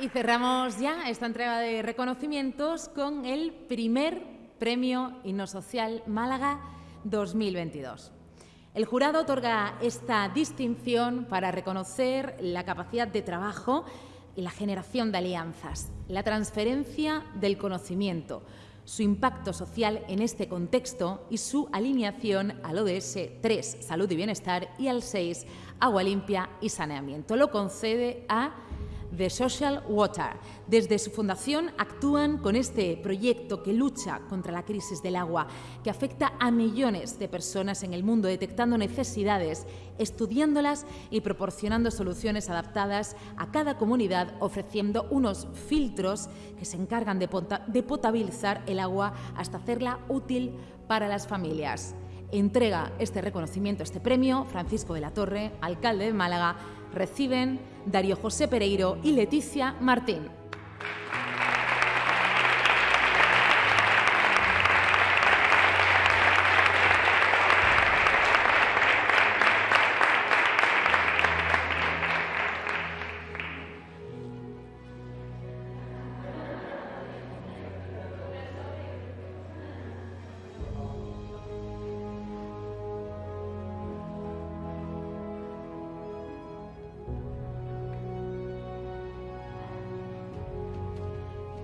Y cerramos ya esta entrega de reconocimientos con el primer Premio Social Málaga 2022. El jurado otorga esta distinción para reconocer la capacidad de trabajo y la generación de alianzas, la transferencia del conocimiento, su impacto social en este contexto y su alineación al ODS 3, Salud y Bienestar, y al 6, Agua Limpia y Saneamiento. Lo concede a The Social Water. Desde su fundación actúan con este proyecto que lucha contra la crisis del agua, que afecta a millones de personas en el mundo, detectando necesidades, estudiándolas y proporcionando soluciones adaptadas a cada comunidad, ofreciendo unos filtros que se encargan de, potabilizar el agua hasta hacerla útil para las familias. Entrega este reconocimiento, este premio, Francisco de la Torre, alcalde de Málaga, reciben Darío José Pereiro y Leticia Martín.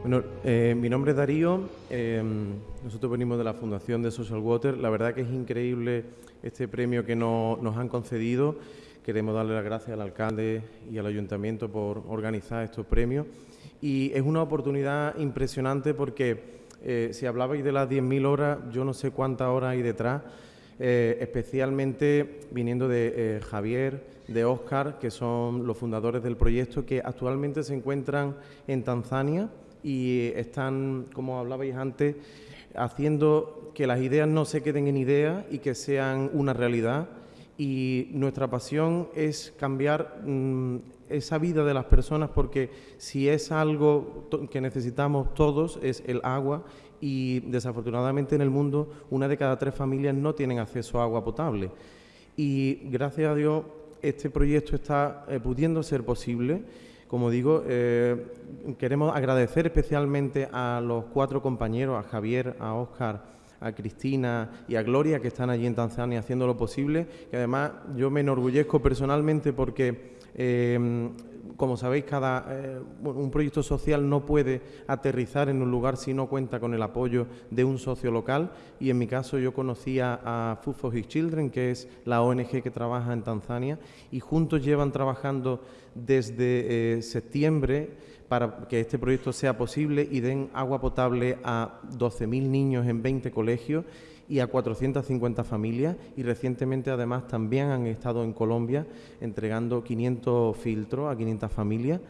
Bueno, eh, mi nombre es Darío, em, nosotros venimos de la Fundación de Social Water. La verdad que es increíble este premio que nos han concedido. Queremos darle las gracias al alcalde y al ayuntamiento por organizar estos premios. Y es una oportunidad impresionante porque eh, si hablabais de las 10.000 horas, yo no sé cuántas horas hay detrás, eh, especialmente viniendo de Javier, de Oscar, que son los fundadores del proyecto, que actualmente se encuentran en Tanzania y están, como hablabais antes, haciendo que las ideas no se queden en ideas y que sean una realidad. Y nuestra pasión es cambiar mm, esa vida de las personas porque si es algo que necesitamos todos es el agua y desafortunadamente en el mundo una de cada tres familias no tienen acceso a agua potable. Y gracias a Dios este proyecto está eh, pudiendo ser posible como digo, eh, queremos agradecer especialmente a los cuatro compañeros, a Javier, a Óscar, a Cristina y a Gloria, que están allí en Tanzania haciendo lo posible. Y además yo me enorgullezco personalmente porque eh, como sabéis, cada, eh, un proyecto social no puede aterrizar en un lugar si no cuenta con el apoyo de un socio local. Y en mi caso yo conocía a Food for His Children, que es la ONG que trabaja en Tanzania y juntos llevan trabajando desde eh, septiembre para que este proyecto sea posible y den agua potable a 12.000 niños en 20 colegios y a 450 familias. Y recientemente además también han estado en Colombia entregando 500 filtros a 500 familias,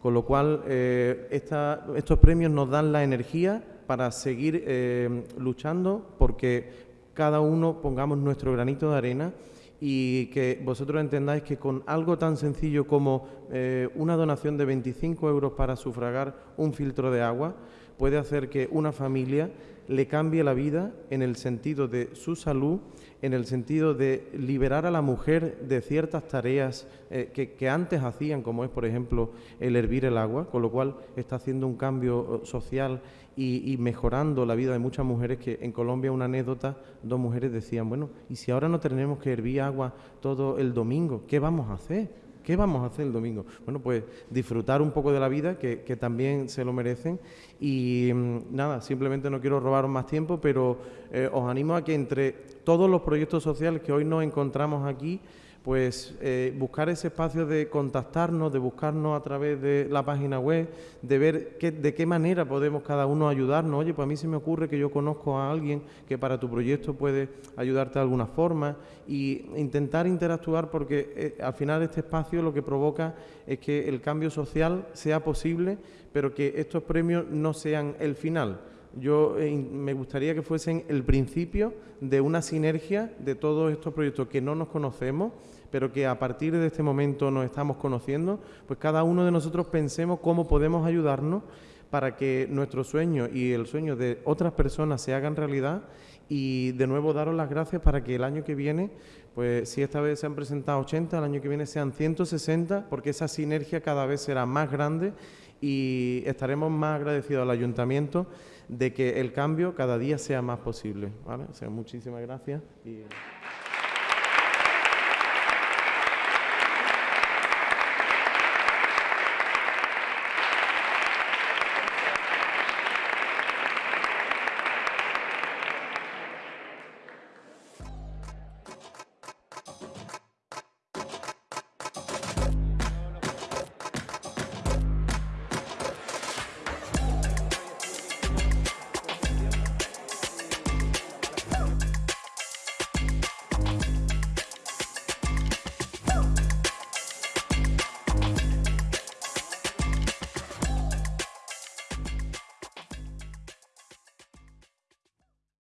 con lo cual eh, estos premios nos dan la energía para seguir eh, luchando porque cada uno pongamos nuestro granito de arena y que vosotros entendáis que con algo tan sencillo como eh, una donación de 25 euros para sufragar un filtro de agua puede hacer que una familia le cambie la vida en el sentido de su salud, en el sentido de liberar a la mujer de ciertas tareas eh, que, antes hacían, como es, por ejemplo, el hervir el agua, con lo cual está haciendo un cambio eh, social y, y, mejorando la vida de muchas mujeres, que en Colombia una anécdota, dos mujeres decían, bueno, ¿y si ahora no tenemos que hervir agua todo el domingo? ¿Qué vamos a hacer? ¿Qué vamos a hacer el domingo? Bueno, pues disfrutar un poco de la vida, que, también se lo merecen. Y mm, nada, simplemente no quiero robaros más tiempo, pero eh, os animo a que entre todos los proyectos sociales que hoy nos encontramos aquí, pues eh, buscar ese espacio de contactarnos, de buscarnos a través de la página web, de ver de qué manera podemos cada uno ayudarnos. Oye, pues a mí se me ocurre que yo conozco a alguien que para tu proyecto puede ayudarte de alguna forma y intentar interactuar porque eh, al final este espacio lo que provoca es que el cambio social sea posible, pero que estos premios no sean el final. Yo eh, me gustaría que fuesen el principio de una sinergia de todos estos proyectos que no nos conocemos pero que a partir de este momento nos estamos conociendo, pues cada uno de nosotros pensemos cómo podemos ayudarnos para que nuestro sueño y el sueño de otras personas se hagan realidad. Y de nuevo daros las gracias para que el año que viene, pues si esta vez se han presentado 80, el año que viene sean 160, porque esa sinergia cada vez será más grande y estaremos más agradecidos al ayuntamiento de que el cambio cada día sea más posible. ¿vale? O sea, muchísimas gracias. Y...